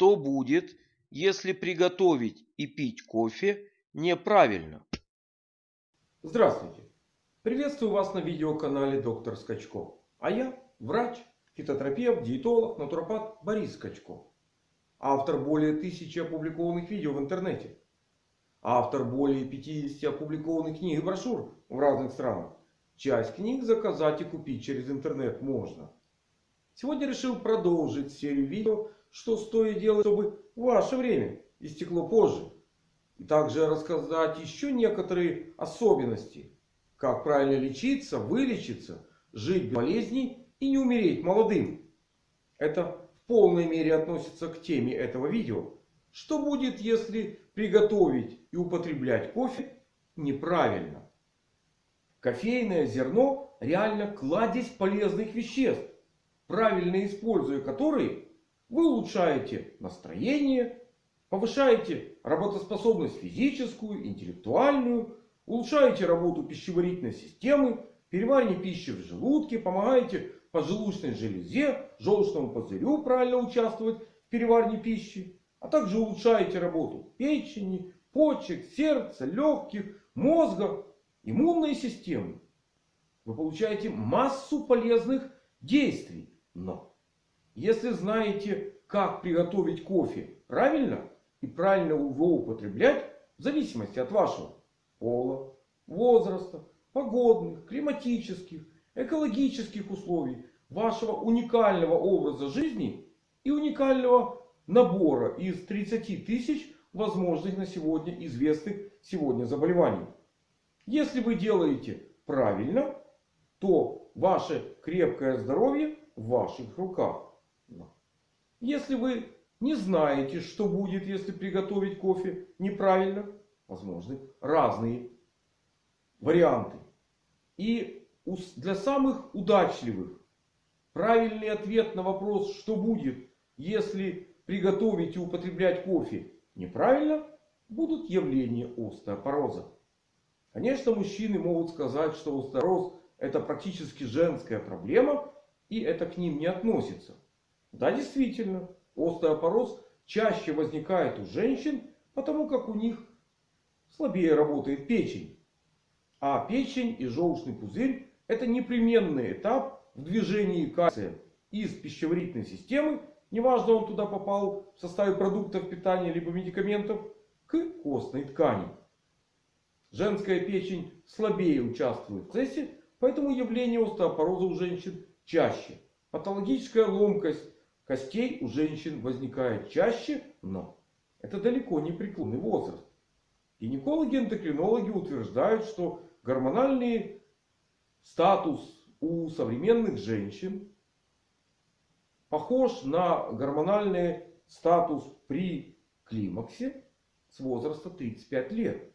Что будет, если приготовить и пить кофе неправильно? Здравствуйте! Приветствую вас на видеоканале Доктор Скачко. А я врач, фитотерапевт, диетолог, натуропат Борис Скачко. Автор более тысячи опубликованных видео в интернете. Автор более 50 опубликованных книг и брошюр в разных странах. Часть книг заказать и купить через интернет можно. Сегодня решил продолжить серию видео, что стоит делать, чтобы ваше время истекло позже. И также рассказать еще некоторые особенности. Как правильно лечиться, вылечиться, жить без болезней и не умереть молодым. Это в полной мере относится к теме этого видео. Что будет, если приготовить и употреблять кофе неправильно? Кофейное зерно реально кладезь полезных веществ правильно используя которые, вы улучшаете настроение, повышаете работоспособность физическую, интеллектуальную, улучшаете работу пищеварительной системы, переваривание пищи в желудке, помогаете поджелудочной железе, желчному пузырю правильно участвовать в переваривании пищи, а также улучшаете работу печени, почек, сердца, легких, мозга, иммунной системы. Вы получаете массу полезных действий. Но если знаете, как приготовить кофе правильно и правильно его употреблять, в зависимости от вашего пола, возраста, погодных, климатических, экологических условий, вашего уникального образа жизни и уникального набора из 30 тысяч возможных на сегодня известных сегодня заболеваний. Если вы делаете правильно, то ваше крепкое здоровье в ваших руках. Если вы не знаете, что будет, если приготовить кофе неправильно, возможны разные варианты. И для самых удачливых правильный ответ на вопрос, что будет, если приготовить и употреблять кофе неправильно, будут явления остеопороза. Конечно, мужчины могут сказать, что остеопороз это практически женская проблема. И это к ним не относится. Да, действительно, остеопороз чаще возникает у женщин, потому как у них слабее работает печень. А печень и желчный пузырь это непременный этап в движении кальция из пищеварительной системы, неважно он туда попал в составе продуктов питания либо медикаментов, к костной ткани. Женская печень слабее участвует в процессе, поэтому явление остеопороза у женщин чаще. Патологическая ломкость костей у женщин возникает чаще, но это далеко не преклонный возраст. Гинекологи и эндокринологи утверждают, что гормональный статус у современных женщин похож на гормональный статус при климаксе с возраста 35 лет.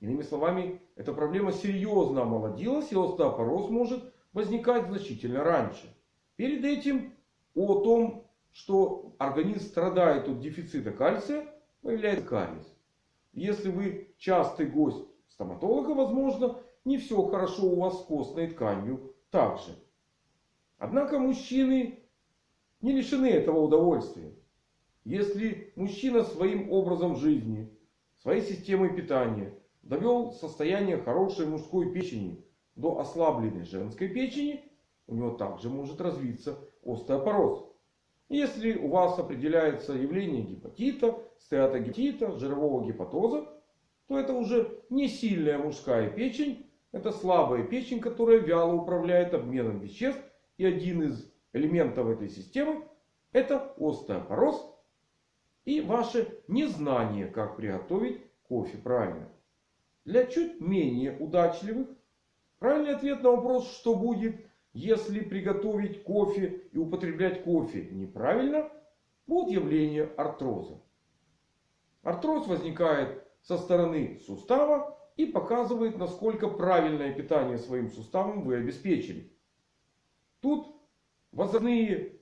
Иными словами, эта проблема серьезно омолодилась и остеопороз может возникать значительно раньше. Перед этим о том, что организм страдает от дефицита кальция, появляется кариес. Если вы частый гость стоматолога, возможно, не все хорошо у вас с костной тканью также. Однако мужчины не лишены этого удовольствия. Если мужчина своим образом жизни, своей системой питания довел состояние хорошей мужской печени до ослабленной женской печени, у него также может развиться остеопороз. Если у вас определяется явление гепатита, стеатогепатита, жирового гепатоза, то это уже не сильная мужская печень. Это слабая печень, которая вяло управляет обменом веществ. И один из элементов этой системы это остеопороз и ваше незнание, как приготовить кофе правильно. Для чуть менее удачливых Правильный ответ на вопрос, что будет, если приготовить кофе и употреблять кофе неправильно, будет явление артроза. Артроз возникает со стороны сустава и показывает, насколько правильное питание своим суставом вы обеспечили. Тут возрастные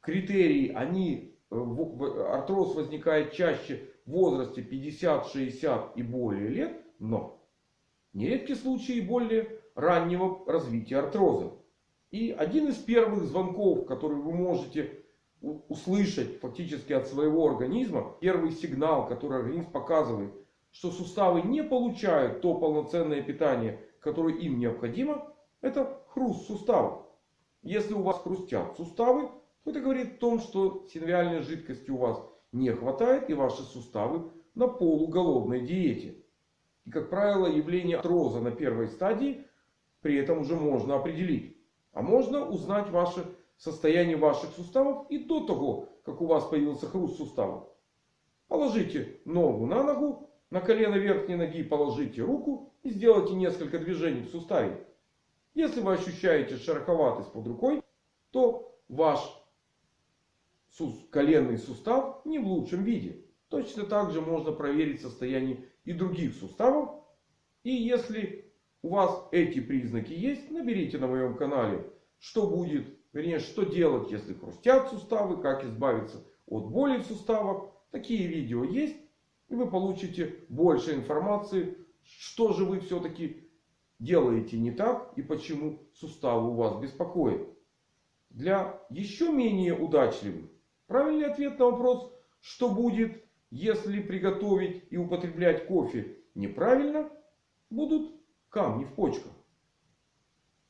критерии, они, э, артроз возникает чаще в возрасте 50, 60 и более лет, но Нередки случаи более раннего развития артроза. И один из первых звонков, который вы можете услышать фактически от своего организма первый сигнал, который организм показывает, что суставы не получают то полноценное питание, которое им необходимо, это хруст суставов. Если у вас хрустят суставы, то это говорит о том, что синовиальной жидкости у вас не хватает и ваши суставы на полуголодной диете. И как правило явление артроза на первой стадии при этом уже можно определить. А можно узнать ваше состояние ваших суставов и до того, как у вас появился хруст суставов. Положите ногу на ногу, на колено верхней ноги положите руку и сделайте несколько движений в суставе. Если вы ощущаете шероховатость под рукой, то ваш коленный сустав не в лучшем виде. Точно так же можно проверить состояние и других суставов. И если у вас эти признаки есть, наберите на моем канале, что будет, вернее, что делать, если хрустят суставы, как избавиться от боли в суставах. Такие видео есть. И вы получите больше информации, что же вы все-таки делаете не так и почему суставы у вас беспокоят. Для еще менее удачливых правильный ответ на вопрос, что будет, если приготовить и употреблять кофе неправильно, будут камни в почках.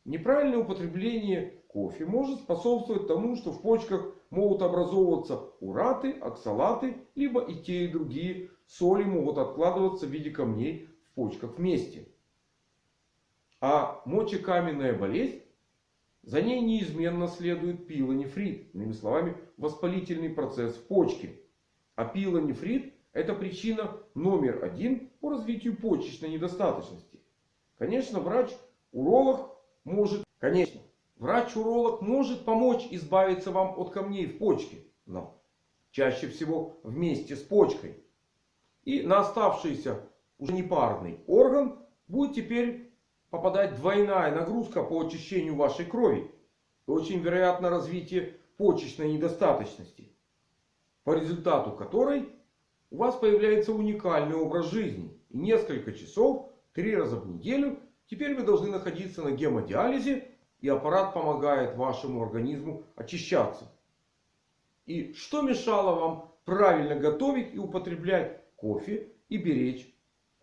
Неправильное употребление кофе может способствовать тому, что в почках могут образовываться ураты, оксалаты, либо и те и другие соли могут откладываться в виде камней в почках вместе. А мочекаменная болезнь, за ней неизменно следует пилонефрит. Иными словами, воспалительный процесс в почке. А пилонефрит это причина номер один по развитию почечной недостаточности. Конечно, врач-уролог может, конечно, врач-уролог может помочь избавиться вам от камней в почке. Но чаще всего вместе с почкой. И на оставшийся уже непарный орган будет теперь попадать двойная нагрузка по очищению вашей крови. И очень вероятно развитие почечной недостаточности. По результату которой у вас появляется уникальный образ жизни. И несколько часов три раза в неделю. Теперь вы должны находиться на гемодиализе. И аппарат помогает вашему организму очищаться. И что мешало вам правильно готовить и употреблять кофе и беречь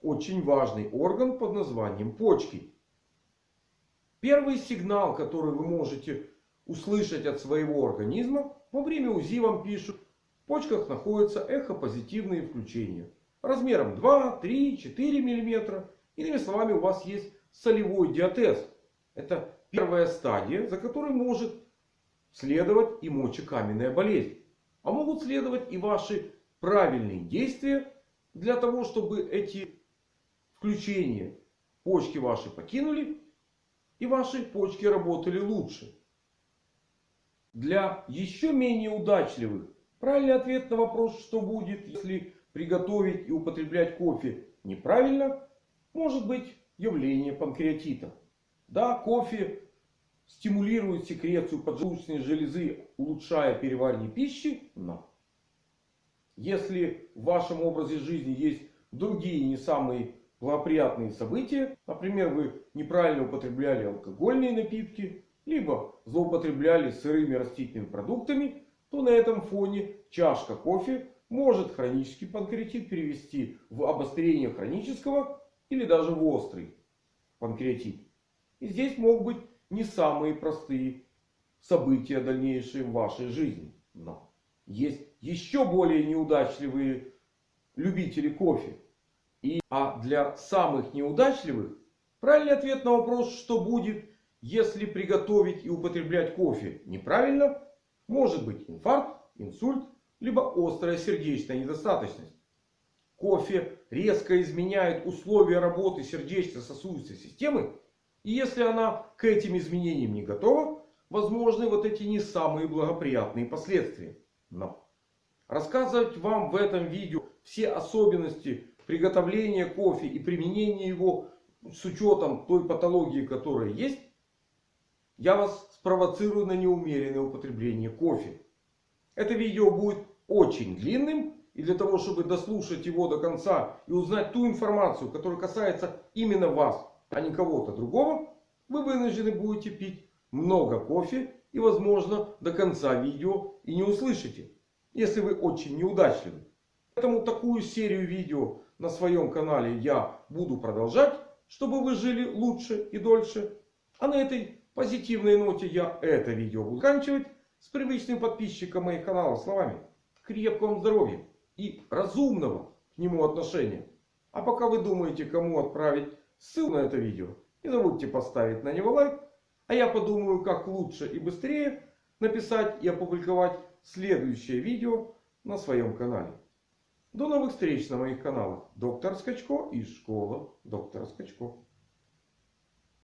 очень важный орган под названием почки? Первый сигнал, который вы можете услышать от своего организма, во время УЗИ вам пишут, в почках находятся эхопозитивные включения. Размером 2, 3, 4 миллиметра. Иными словами, у вас есть солевой диатез. Это первая стадия, за которой может следовать и мочекаменная болезнь. А могут следовать и ваши правильные действия для того, чтобы эти включения почки ваши покинули. И ваши почки работали лучше. Для еще менее удачливых правильный ответ на вопрос, что будет, если приготовить и употреблять кофе неправильно, может быть явление панкреатита. Да, кофе стимулирует секрецию поджелудочной железы, улучшая переваривание пищи. Но если в вашем образе жизни есть другие не самые благоприятные события, например, вы неправильно употребляли алкогольные напитки, либо злоупотребляли сырыми растительными продуктами, то на этом фоне чашка кофе может хронический панкреатит перевести в обострение хронического или даже в острый панкреатит. И здесь могут быть не самые простые события дальнейшие в вашей жизни. Но есть еще более неудачливые любители кофе. И, а для самых неудачливых правильный ответ на вопрос, что будет, если приготовить и употреблять кофе неправильно, может быть инфаркт, инсульт, либо острая сердечная недостаточность. Кофе резко изменяет условия работы сердечно-сосудистой системы. И если она к этим изменениям не готова, возможны вот эти не самые благоприятные последствия. Но рассказывать вам в этом видео все особенности приготовления кофе и применения его с учетом той патологии, которая есть, я вас спровоцирую на неумеренное употребление кофе. Это видео будет очень длинным. И для того, чтобы дослушать его до конца и узнать ту информацию, которая касается именно вас, а не кого-то другого, вы вынуждены будете пить много кофе И возможно до конца видео и не услышите. Если вы очень неудачливы. Поэтому такую серию видео на своем канале я буду продолжать. Чтобы вы жили лучше и дольше. А на этой позитивной ноте я это видео буду заканчивать. С привычным подписчиком моих каналов словами. Крепкого вам здоровья и разумного к нему отношения. А пока вы думаете кому отправить ссылку на это видео. Не забудьте поставить на него лайк. А я подумаю как лучше и быстрее написать и опубликовать следующее видео на своем канале. До новых встреч на моих каналах. Доктор Скачко и школа доктора Скачко.